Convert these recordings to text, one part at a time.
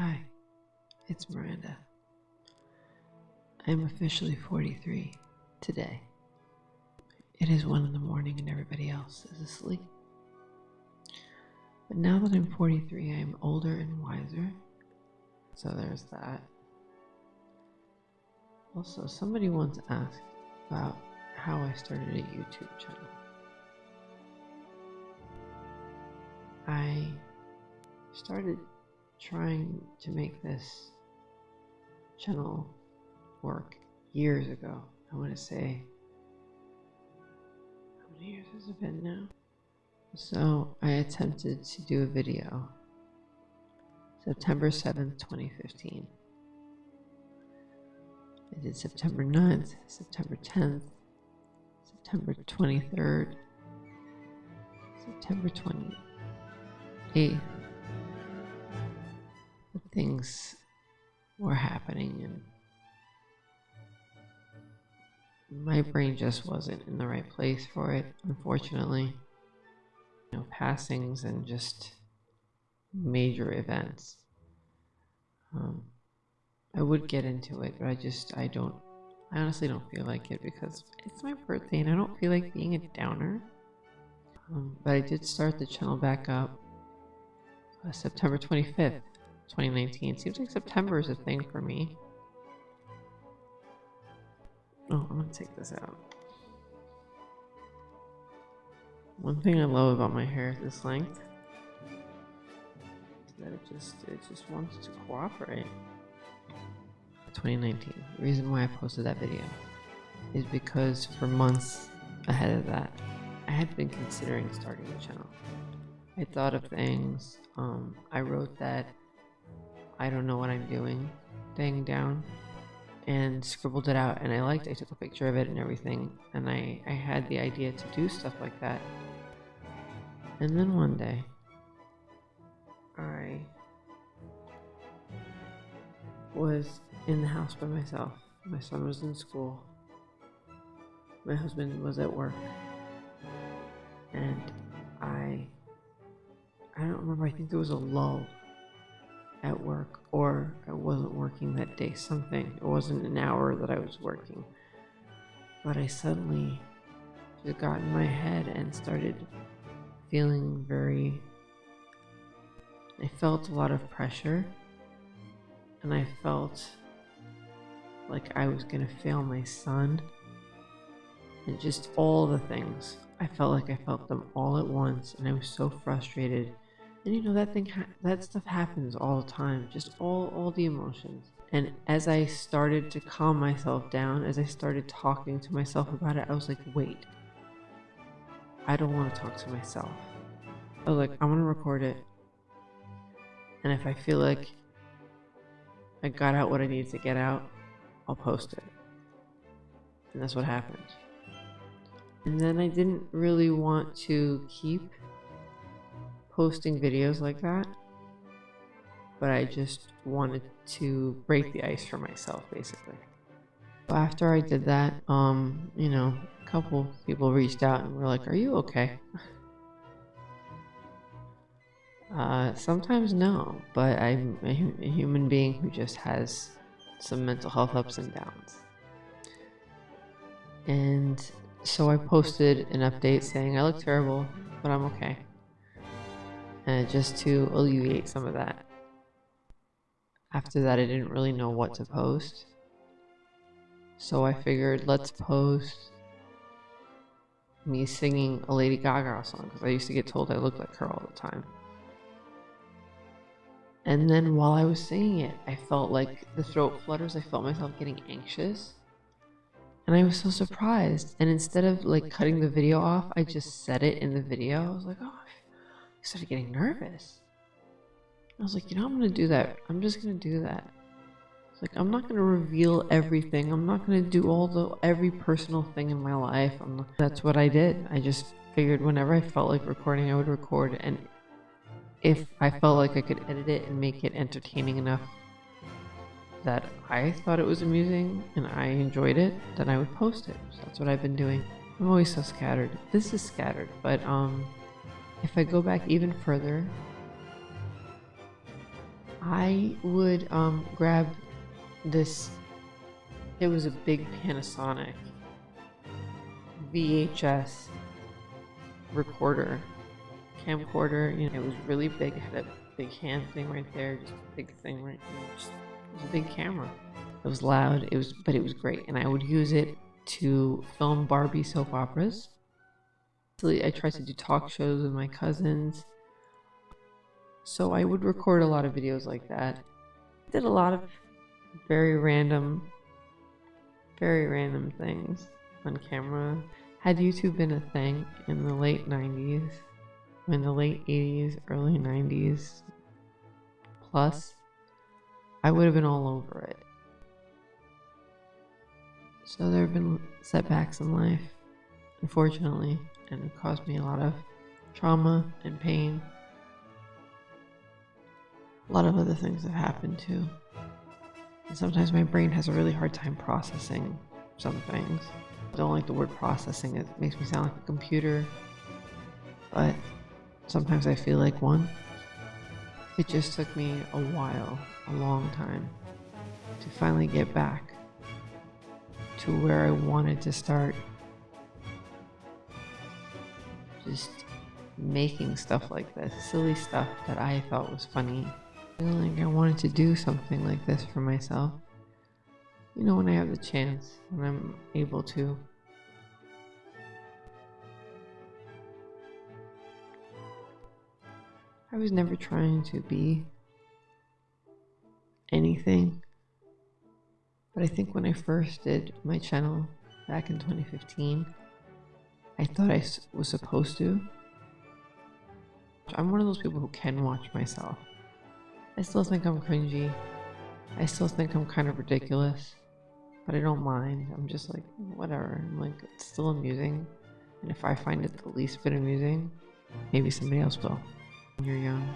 Hi, it's Miranda. I am officially 43 today. It is 1 in the morning and everybody else is asleep. But now that I'm 43, I am older and wiser. So there's that. Also, somebody once asked about how I started a YouTube channel. I started trying to make this channel work years ago. I want to say, how many years has it been now? So I attempted to do a video September 7th, 2015. I did September 9th, September 10th, September 23rd, September 28th. Things were happening and my brain just wasn't in the right place for it, unfortunately. You know, passings and just major events. Um, I would get into it, but I just, I don't, I honestly don't feel like it because it's my birthday and I don't feel like being a downer. Um, but I did start the channel back up uh, September 25th, 2019. Seems like September is a thing for me. Oh, I'm gonna take this out. One thing I love about my hair at this length is that it just it just wants to cooperate. 2019. The reason why I posted that video is because for months ahead of that, I had been considering starting a channel. I thought of things. Um, I wrote that I don't know what I'm doing thing down and scribbled it out and I liked I took a picture of it and everything and I, I had the idea to do stuff like that. And then one day I was in the house by myself. My son was in school. My husband was at work. And I I don't remember, I think there was a lull at work or I wasn't working that day, something. It wasn't an hour that I was working. But I suddenly just got in my head and started feeling very. I felt a lot of pressure and I felt like I was gonna fail my son and just all the things. I felt like I felt them all at once and I was so frustrated and you know that thing, that stuff happens all the time. Just all, all the emotions. And as I started to calm myself down, as I started talking to myself about it, I was like, wait, I don't want to talk to myself. Oh, I was like, I'm gonna record it. And if I feel like I got out what I needed to get out, I'll post it. And that's what happened. And then I didn't really want to keep posting videos like that. But I just wanted to break the ice for myself, basically. But After I did that, um, you know, a couple people reached out and were like, are you okay? Uh, sometimes no, but I'm a, a human being who just has some mental health ups and downs. And so I posted an update saying I look terrible, but I'm okay uh, just to alleviate some of that. After that, I didn't really know what to post. So I figured let's post me singing a Lady Gaga song because I used to get told I looked like her all the time. And then while I was singing it, I felt like the throat flutters, I felt myself getting anxious. And I was so surprised. And instead of like cutting the video off, I just said it in the video. I was like, oh, I started getting nervous. I was like, you know, I'm gonna do that. I'm just gonna do that. It's like I'm not gonna reveal everything. I'm not gonna do all the every personal thing in my life. Not, that's what I did. I just figured whenever I felt like recording, I would record, and if I felt like I could edit it and make it entertaining enough that I thought it was amusing and I enjoyed it, then I would post it. So that's what I've been doing. I'm always so scattered. This is scattered, but um, if I go back even further, I would um, grab this. It was a big Panasonic VHS recorder, camcorder. You know, it was really big. It had a big hand thing right there, just a big thing right there. Just, it was a big camera. It was loud. It was, but it was great, and I would use it to film Barbie soap operas. I tried to do talk shows with my cousins. So I would record a lot of videos like that. I did a lot of very random, very random things on camera. Had YouTube been a thing in the late 90s, in the late 80s, early 90s plus, I would have been all over it. So there have been setbacks in life, unfortunately, and it caused me a lot of trauma and pain. A lot of other things have happened too. And sometimes my brain has a really hard time processing some things. I don't like the word processing, it makes me sound like a computer. But sometimes I feel like one. It just took me a while, a long time, to finally get back to where I wanted to start just making stuff like this, silly stuff that I thought was funny. Feeling like I wanted to do something like this for myself. You know, when I have the chance, when I'm able to. I was never trying to be anything but I think when I first did my channel back in 2015, I thought I was supposed to. I'm one of those people who can watch myself. I still think I'm cringy. I still think I'm kind of ridiculous, but I don't mind. I'm just like, whatever. I'm like, it's still amusing. And if I find it the least bit amusing, maybe somebody else will. When you're young.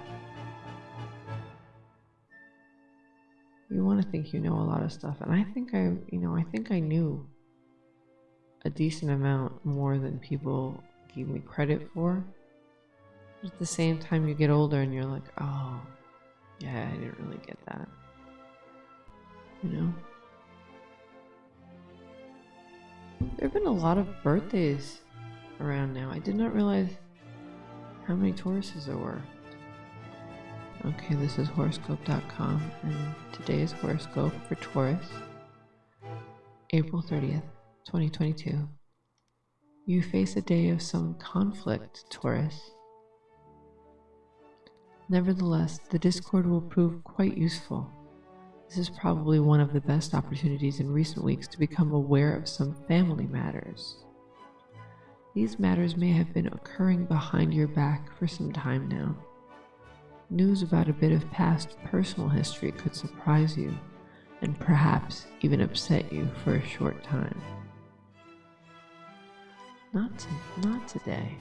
you want to think you know a lot of stuff. And I think I, you know, I think I knew a decent amount more than people give me credit for. But at the same time, you get older and you're like, oh, yeah, I didn't really get that. You know? There have been a lot of birthdays around now. I did not realize how many Tauruses there were. Okay, this is horoscope.com, and today's horoscope for Taurus, April 30th, 2022. You face a day of some conflict, Taurus. Nevertheless, the Discord will prove quite useful. This is probably one of the best opportunities in recent weeks to become aware of some family matters. These matters may have been occurring behind your back for some time now news about a bit of past personal history could surprise you and perhaps even upset you for a short time. Not, to, not today.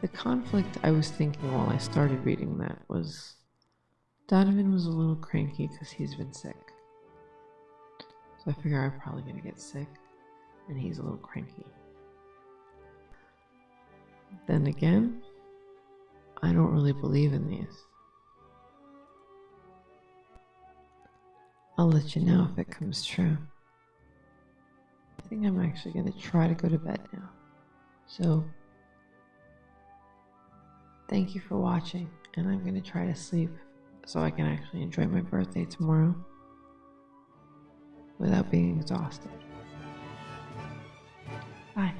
The conflict I was thinking while I started reading that was Donovan was a little cranky because he's been sick. So I figure I'm probably going to get sick, and he's a little cranky. Then again, I don't really believe in these. I'll let you know if it comes true. I think I'm actually going to try to go to bed now. So, thank you for watching, and I'm going to try to sleep so I can actually enjoy my birthday tomorrow without being exhausted. Bye.